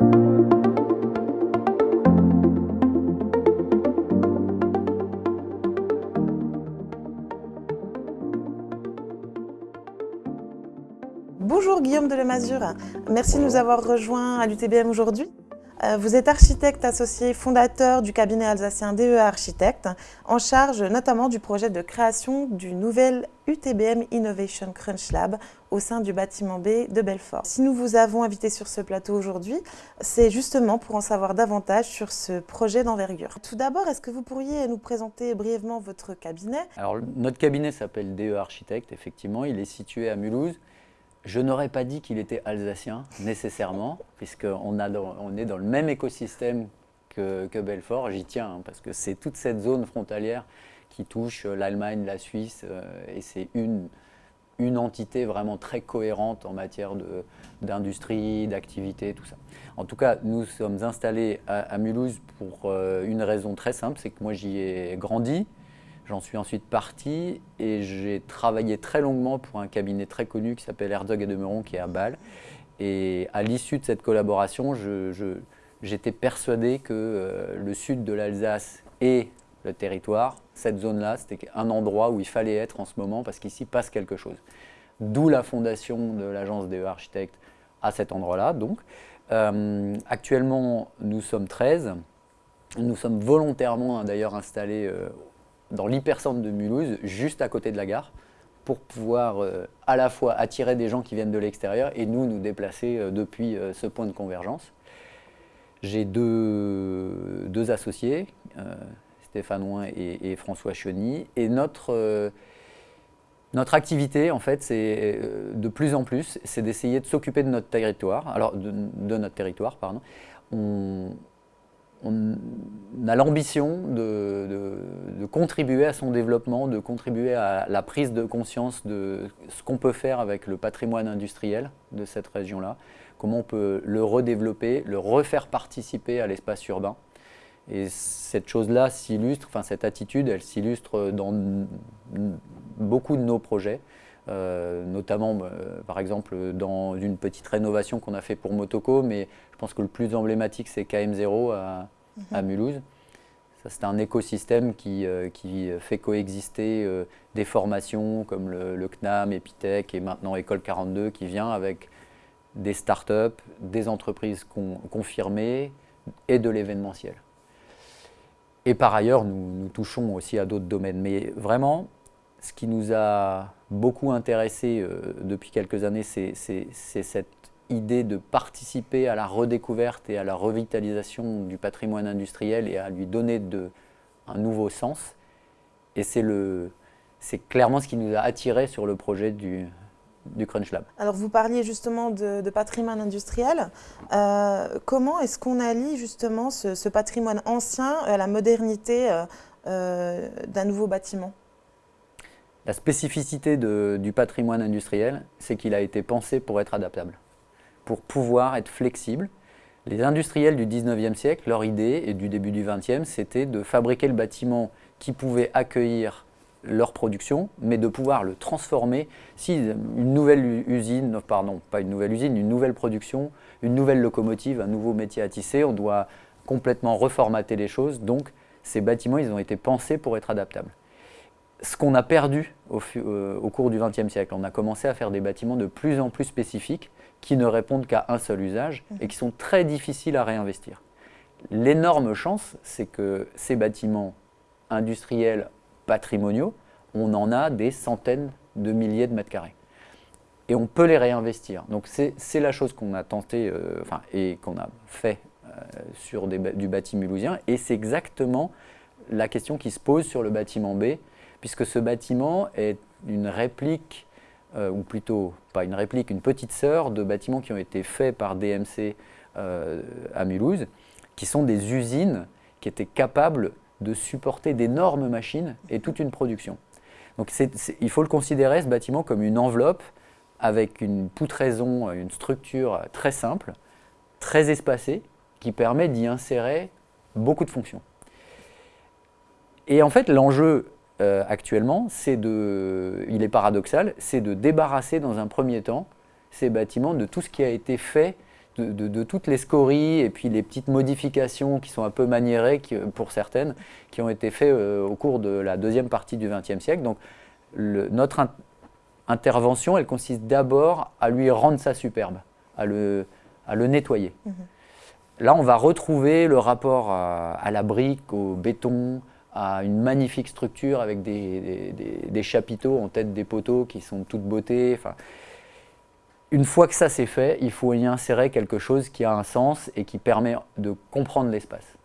Bonjour Guillaume de Lemazure, merci de nous avoir rejoints à l'UTBM aujourd'hui. Euh, vous êtes architecte associé fondateur du cabinet alsacien DEA Architecte, en charge notamment du projet de création du nouvel UTBM Innovation Crunch Lab au sein du bâtiment B de Belfort. Si nous vous avons invité sur ce plateau aujourd'hui, c'est justement pour en savoir davantage sur ce projet d'envergure. Tout d'abord, est-ce que vous pourriez nous présenter brièvement votre cabinet? Alors, notre cabinet s'appelle DE Architecte, effectivement, il est situé à Mulhouse. Je n'aurais pas dit qu'il était alsacien, nécessairement, puisqu'on on est dans le même écosystème que, Belfort. J'y tiens, hein, parce que c'est toute cette zone frontalière qui touche l'Allemagne, la Suisse, euh, et c'est une, une entité vraiment très cohérente en matière d'industrie, d'activité, tout ça. En tout cas, nous sommes installés à, Mulhouse pour euh, une raison très simple, c'est que moi j'y ai grandi, J'en suis ensuite parti et j'ai travaillé très longuement pour un cabinet très connu qui s'appelle Herzog et Demeron qui est à Bâle. Et à l'issue de cette collaboration, j'étais persuadé que euh, le sud de l'Alsace et le territoire, cette zone-là, c'était un endroit où il fallait être en ce moment parce qu'ici passe quelque chose. D'où la fondation de l'agence des architectes à cet endroit-là. Donc, euh, actuellement, nous sommes 13. Nous sommes volontairement d'ailleurs installés euh, dans l'hypercentre de Mulhouse, juste à côté de la gare, pour pouvoir euh, à la fois attirer des gens qui viennent de l'extérieur et nous, nous déplacer euh, depuis euh, ce point de convergence. J'ai deux, deux, associés, Stéphane Ouin et, François Cheny, et notre, notre activité, en fait, c'est de plus en plus, c'est d'essayer de s'occuper de notre territoire, alors de, notre territoire, pardon. On, on a l'ambition de, contribuer à son développement, de contribuer à la prise de conscience de ce qu'on peut faire avec le patrimoine industriel de cette région-là, comment on peut le redévelopper, le refaire participer à l'espace urbain. Et cette chose-là s'illustre, enfin cette attitude, elle s'illustre dans beaucoup de nos projets. Euh, notamment euh, par exemple dans une petite rénovation qu'on a fait pour Motoko, mais je pense que le plus emblématique c'est KM0 à, à mhm. Mulhouse. C'est un écosystème qui, euh, qui, fait coexister des formations comme le, CNAM, Epitech et maintenant École 42 qui vient avec des startups, des entreprises confirmées et de l'événementiel. Et par ailleurs, nous, nous touchons aussi à d'autres domaines. Mais vraiment, ce qui nous a beaucoup intéressé euh, depuis quelques années, c'est cette idée de participer à la redécouverte et à la revitalisation du patrimoine industriel et à lui donner un nouveau sens. Et c'est clairement ce qui nous a attiré sur le projet du, du Crunch Lab. Alors vous parliez justement de, patrimoine industriel. Euh, comment est-ce qu'on allie justement ce, patrimoine ancien à la modernité euh, d'un nouveau bâtiment? La spécificité du patrimoine industriel, c'est qu'il a été pensé pour être adaptable, pour pouvoir être flexible. Les industriels du 19e siècle, leur idée, et du début du 20e, c'était de fabriquer le bâtiment qui pouvait accueillir leur production, mais de pouvoir le transformer si une nouvelle usine, pardon, pas une nouvelle usine, une nouvelle production, une nouvelle locomotive, un nouveau métier à tisser, on doit complètement reformater les choses. Donc, ces bâtiments, ils ont été pensés pour être adaptables ce qu'on a perdu euh, au, cours du XXe siècle. On a commencé à faire des bâtiments de plus en plus spécifiques qui ne répondent qu'à un seul usage et qui sont très difficiles à réinvestir. L'énorme chance, c'est que ces bâtiments industriels patrimoniaux, on en a des centaines de milliers de mètres carrés. Et on peut les réinvestir. Donc c'est la chose qu'on a tenté euh, enfin, et qu'on a fait euh, sur du bâtiment mulhousien. Et c'est exactement la question qui se pose sur le bâtiment B puisque ce bâtiment est une réplique, euh, ou plutôt pas une réplique, une petite sœur de bâtiments qui ont été faits par DMC euh, à Mulhouse, qui sont des usines qui étaient capables de supporter d'énormes machines et toute une production. Donc il faut le considérer, ce bâtiment, comme une enveloppe avec une poutraison, une structure très simple, très espacée, qui permet d'y insérer beaucoup de fonctions. Et en fait, l'enjeu euh, actuellement, c'est de, il est paradoxal, c'est de débarrasser dans un premier temps ces bâtiments de tout ce qui a été fait de, toutes les scories et puis les petites modifications qui sont un peu maniérées pour certaines, qui ont été faites euh, au cours de la deuxième partie du XXe siècle. Donc notre intervention, elle consiste d'abord à lui rendre ça superbe, à le, à le nettoyer. Mhm. Là, on va retrouver le rapport à, la brique, au béton, à une magnifique structure avec des, chapiteaux en tête des poteaux qui sont toute beauté. Une fois que ça c'est fait, il faut y insérer quelque chose qui a un sens et qui permet de comprendre l'espace.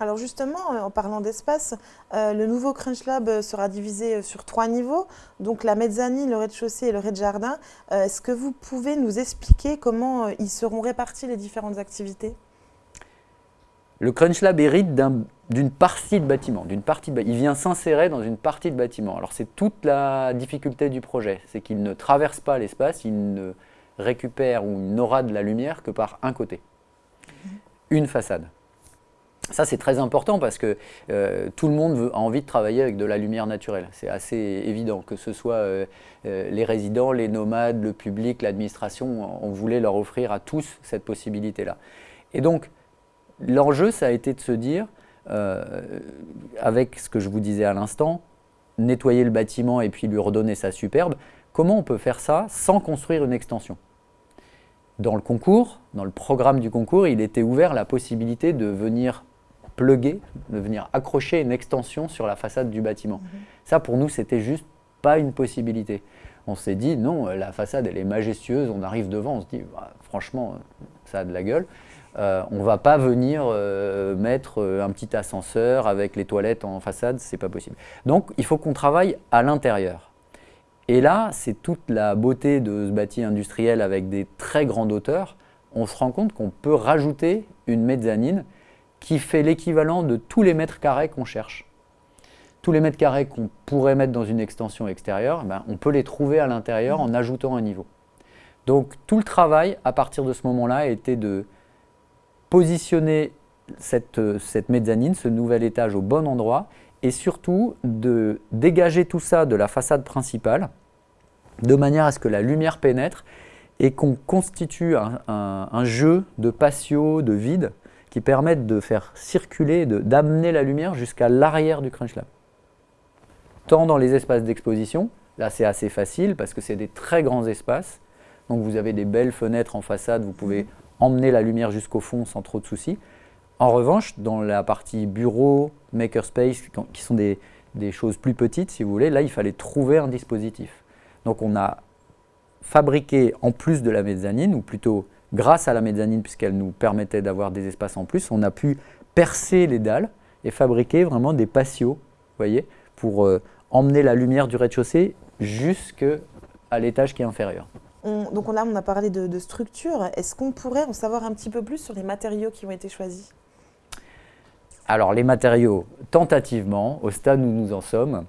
Alors justement, euh, en parlant d'espace, euh, le nouveau Crunch Lab euh, sera divisé sur trois niveaux, donc la mezzanine, le rez-de-chaussée et le rez-de-jardin. Est-ce que vous pouvez nous expliquer comment ils seront répartis les différentes activités? Le Crunch Lab hérite d'une partie de bâtiment, d'une partie il vient s'insérer dans une partie de bâtiment. Alors c'est toute la difficulté du projet, c'est qu'il ne traverse pas l'espace, il ne récupère ou n'aura de la lumière que par un côté, une façade. Ça, c'est très important parce que euh, tout le monde a envie de travailler avec de la lumière naturelle. C'est assez évident, que ce soit euh, euh, les résidents, les nomades, le public, l'administration, on voulait leur offrir à tous cette possibilité-là. Et donc, l'enjeu, ça a été de se dire, avec ce que je vous disais à l'instant, nettoyer le bâtiment et puis lui redonner sa superbe, Comment on peut faire ça sans construire une extension? Dans le concours, dans le programme du concours, il était ouvert la possibilité de venir pluguer, de venir accrocher une extension sur la façade du bâtiment. Mhm. Ça, pour nous, c'était juste pas une possibilité. On s'est dit, non, la façade, elle est majestueuse, on arrive devant, on se dit, bah, franchement, ça a de la gueule. Euh, on ne va pas venir euh, mettre euh, un petit ascenseur avec les toilettes en façade, c'est pas possible. Donc, il faut qu'on travaille à l'intérieur. Et là, c'est toute la beauté de ce bâti industriel avec des très grandes hauteurs. On se rend compte qu'on peut rajouter une mezzanine qui fait l'équivalent de tous les mètres carrés qu'on cherche. Tous les mètres carrés qu'on pourrait mettre dans une extension extérieure, ben, on peut les trouver à l'intérieur en ajoutant un niveau. Donc tout le travail à partir de ce moment-là été de positionner cette, cette mezzanine, ce nouvel étage au bon endroit et surtout de dégager tout ça de la façade principale de manière à ce que la lumière pénètre et qu'on constitue un, jeu de patio, de vide qui permettent de faire circuler, d'amener la lumière jusqu'à l'arrière du Crunch Lab. Tant dans les espaces d'exposition, là c'est assez facile parce que c'est des très grands espaces, donc vous avez des belles fenêtres en façade, vous pouvez emmener la lumière jusqu'au fond sans trop de soucis. En revanche, dans la partie bureau, makerspace, qui sont des, choses plus petites, si vous voulez, là, il fallait trouver un dispositif. Donc, on a fabriqué, en plus de la mezzanine, ou plutôt grâce à la mezzanine, puisqu'elle nous permettait d'avoir des espaces en plus, on a pu percer les dalles et fabriquer vraiment des patios, voyez, pour euh, emmener la lumière du rez-de-chaussée jusqu'à l'étage qui est inférieur. Donc là, on a parlé de structure. Est-ce qu'on pourrait en savoir un petit peu plus sur les matériaux qui ont été choisis? Alors les matériaux, tentativement, au stade où nous en sommes,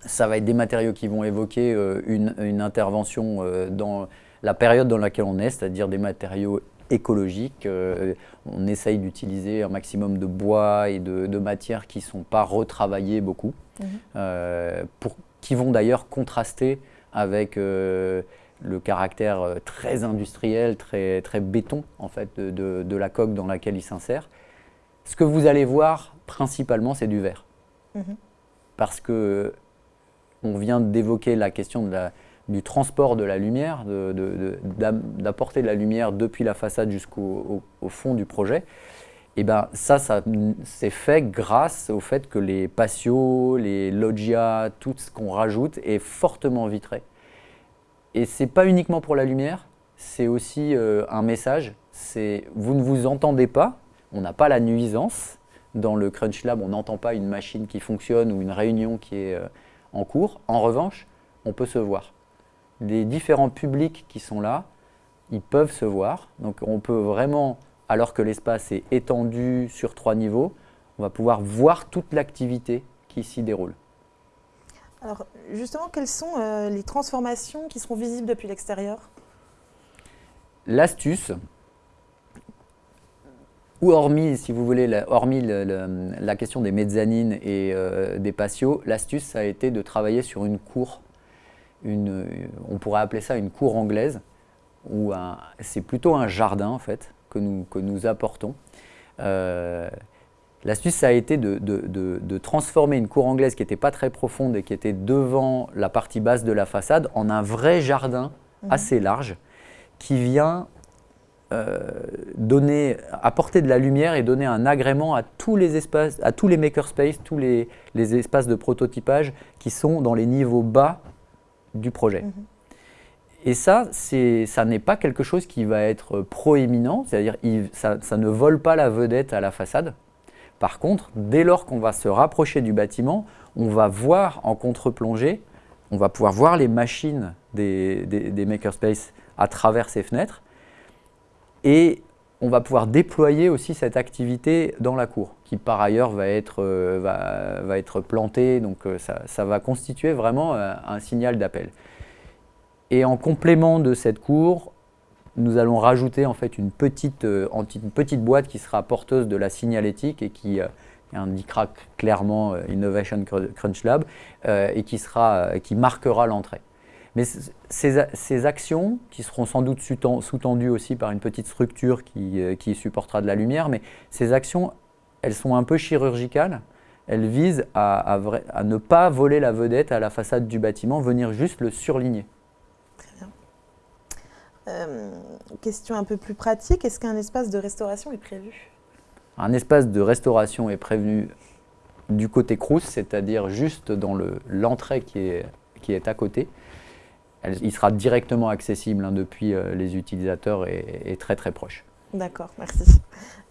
ça va être des matériaux qui vont évoquer euh, une, intervention euh, dans la période dans laquelle on est, c'est-à-dire des matériaux écologiques. Euh, on essaye d'utiliser un maximum de bois et de, matières qui ne sont pas retravaillées beaucoup, mhm. pour, qui vont d'ailleurs contraster avec le caractère très industriel, très, très béton en fait, de, de la coque dans laquelle il s'insère. Ce que vous allez voir principalement, c'est du verre. Mhm. Parce que on vient d'évoquer la question du transport de la lumière, d'apporter de, la lumière depuis la façade jusqu'au fond du projet. Et ben ça, ça c'est fait grâce au fait que les patios, les loggias, tout ce qu'on rajoute est fortement vitré. Et c'est pas uniquement pour la lumière, c'est aussi euh, un message. C'est vous ne vous entendez pas, on n'a pas la nuisance. Dans le Crunch Lab, on n'entend pas une machine qui fonctionne ou une réunion qui est euh, en cours. En revanche, on peut se voir. Les différents publics qui sont là, ils peuvent se voir. Donc on peut vraiment, alors que l'espace est étendu sur trois niveaux, on va pouvoir voir toute l'activité qui s'y déroule. Alors justement, quelles sont euh, les transformations qui seront visibles depuis l'extérieur? L'astuce, ou hormis, si vous voulez, hormis la question des mezzanines et euh, des patios, l'astuce, ça a été de travailler sur une cour, on pourrait appeler ça une cour anglaise, c'est plutôt un jardin en fait que nous, que nous apportons. L'astuce, ça a été de, transformer une cour anglaise qui n'était pas très profonde et qui était devant la partie basse de la façade en un vrai jardin mhm. assez large qui vient euh, donner, apporter de la lumière et donner un agrément à tous les espaces, à tous les makerspaces, tous les, espaces de prototypage qui sont dans les niveaux bas du projet. Mhm. Et ça, ça n'est pas quelque chose qui va être proéminent, c'est-à-dire ça, ça ne vole pas la vedette à la façade. Par contre, dès lors qu'on va se rapprocher du bâtiment, on va voir en contre-plongée, on va pouvoir voir les machines des, des, makerspaces à travers ces fenêtres et on va pouvoir déployer aussi cette activité dans la cour, qui par ailleurs va être, euh, plantée, donc euh, ça, va constituer vraiment euh, un signal d'appel. Et en complément de cette cour, nous allons rajouter en fait une petite, euh, petite boîte qui sera porteuse de la signalétique et qui euh, indiquera clairement euh, Innovation Crunch Lab et qui, sera, qui marquera l'entrée. Mais ces, ces, actions, qui seront sans doute sous-tendues aussi par une petite structure qui, qui, supportera de la lumière, mais ces actions, elles sont un peu chirurgicales. Elles visent à, à, à ne pas voler la vedette à la façade du bâtiment, venir juste le surligner. Euh, question un peu plus pratique, est-ce qu'un espace de restauration est prévu? Un espace de restauration est prévu du côté Crous, c'est-à-dire juste dans l'entrée qui, est, qui est à côté. il sera directement accessible hein, depuis euh, les utilisateurs et, très très proche. D'accord, merci.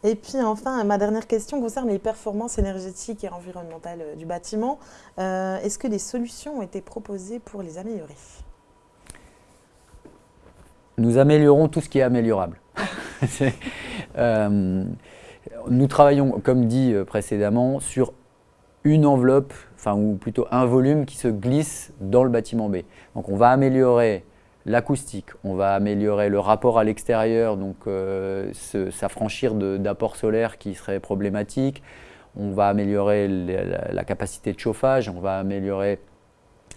Et puis enfin, ma dernière question concerne les performances énergétiques et environnementales euh, du bâtiment. Est-ce que des solutions ont été proposées pour les améliorer? Nous améliorons tout ce qui est améliorable. Euh, nous travaillons, comme dit euh, précédemment, sur une enveloppe, enfin ou plutôt un volume qui se glisse dans le bâtiment B. Donc on va améliorer l'acoustique, on va améliorer le rapport à l'extérieur, donc euh, s'affranchir d'apports solaires qui seraient problématiques, on va améliorer la, capacité de chauffage, on va améliorer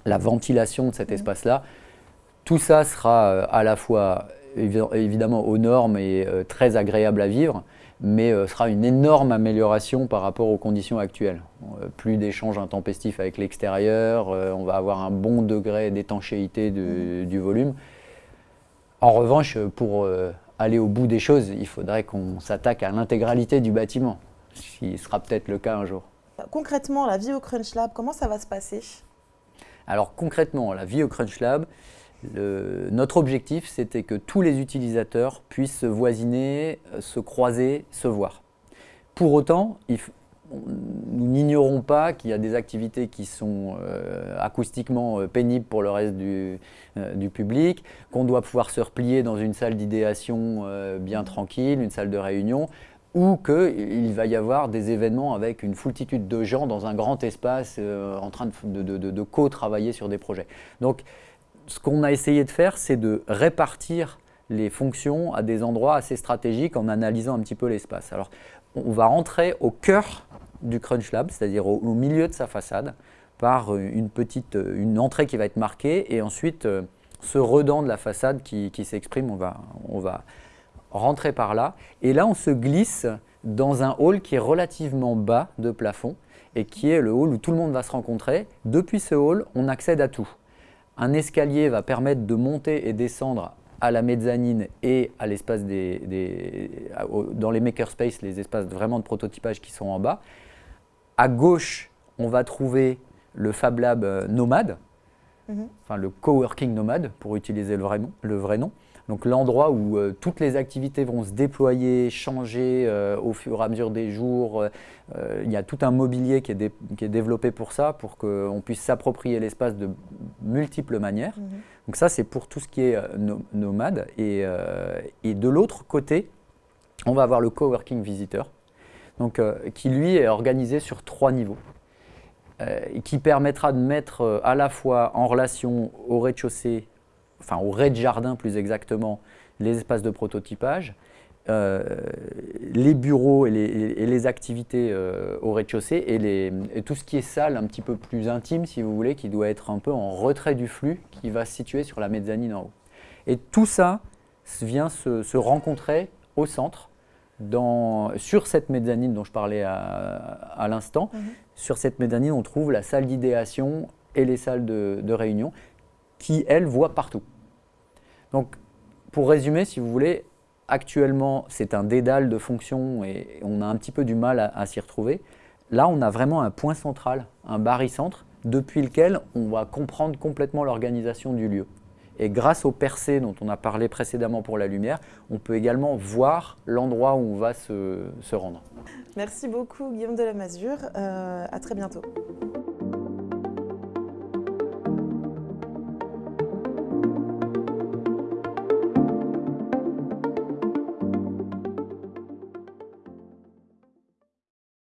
la ventilation de cet mmh. espace-là. Tout ça sera euh, à la fois évidemment aux normes et euh, très agréable à vivre, mais euh, sera une énorme amélioration par rapport aux conditions actuelles. plus d'échanges intempestifs avec l'extérieur, on va avoir un bon degré d'étanchéité mmh. du volume. En revanche, pour aller au bout des choses, il faudrait qu'on s'attaque à l'intégralité du bâtiment, ce qui sera peut-être le cas un jour. Concrètement, la vie au Crunch Lab, comment ça va se passer? Alors concrètement, la vie au Crunch Lab, notre objectif, c'était que tous les utilisateurs puissent se voisiner, euh, se croiser, se voir. Pour autant, nous n'ignorons pas qu'il y a des activités qui sont euh, acoustiquement euh, pénibles pour le reste du, public, qu'on doit pouvoir se replier dans une salle d'idéation bien tranquille, une salle de réunion, ou qu'il va y avoir des événements avec une foultitude de gens dans un grand espace en train de, de co-travailler sur des projets. Donc, ce qu'on a essayé de faire, c'est de répartir les fonctions à des endroits assez stratégiques en analysant un petit peu l'espace. Alors, on va rentrer au cœur du Crunch Lab, c'est-à-dire au, milieu de sa façade, par une petite une entrée qui va être marquée et ensuite euh, ce redent de la façade qui, s'exprime, on va, on va rentrer par là. Et là, on se glisse dans un hall qui est relativement bas de plafond et qui est le hall où tout le monde va se rencontrer. Depuis ce hall, on accède à tout. Un escalier va permettre de monter et descendre à la mezzanine et à l'espace des, dans les makerspaces, les espaces vraiment de prototypage qui sont en bas. À gauche, on va trouver le Fab Lab euh, Nomade, mhm. enfin le coworking Nomade pour utiliser le vrai Le vrai nom. Donc l'endroit où euh, toutes les activités vont se déployer, changer euh, au fur et à mesure des jours. Euh, il y a tout un mobilier qui est, qui est développé pour ça, pour qu'on puisse s'approprier l'espace de multiples manières. Mhm. Donc ça, c'est pour tout ce qui est nomade. Et, et de l'autre côté, on va avoir le coworking visitor, donc, qui lui est organisé sur trois niveaux. qui permettra de mettre à la fois en relation au rez-de-chaussée enfin au rez-de-jardin plus exactement, les espaces de prototypage, euh, les bureaux et les, activités euh, au rez-de-chaussée et, tout ce qui est salle un petit peu plus intime, si vous voulez, qui doit être un peu en retrait du flux, qui va se situer sur la mezzanine en haut. Et tout ça vient se, rencontrer au centre, dans, sur cette mezzanine dont je parlais à, l'instant. Mhm. Sur cette mezzanine, on trouve la salle d'idéation et les salles de, de réunion qui, elles, voient partout. Donc, pour résumer, si vous voulez, actuellement, c'est un dédale de fonctions et on a un petit peu du mal à, s'y retrouver. Là, on a vraiment un point central, un barycentre, depuis lequel on va comprendre complètement l'organisation du lieu. Et grâce au percées dont on a parlé précédemment pour la lumière, on peut également voir l'endroit où on va se, rendre. Merci beaucoup Guillaume de la Masure. Euh, à très bientôt.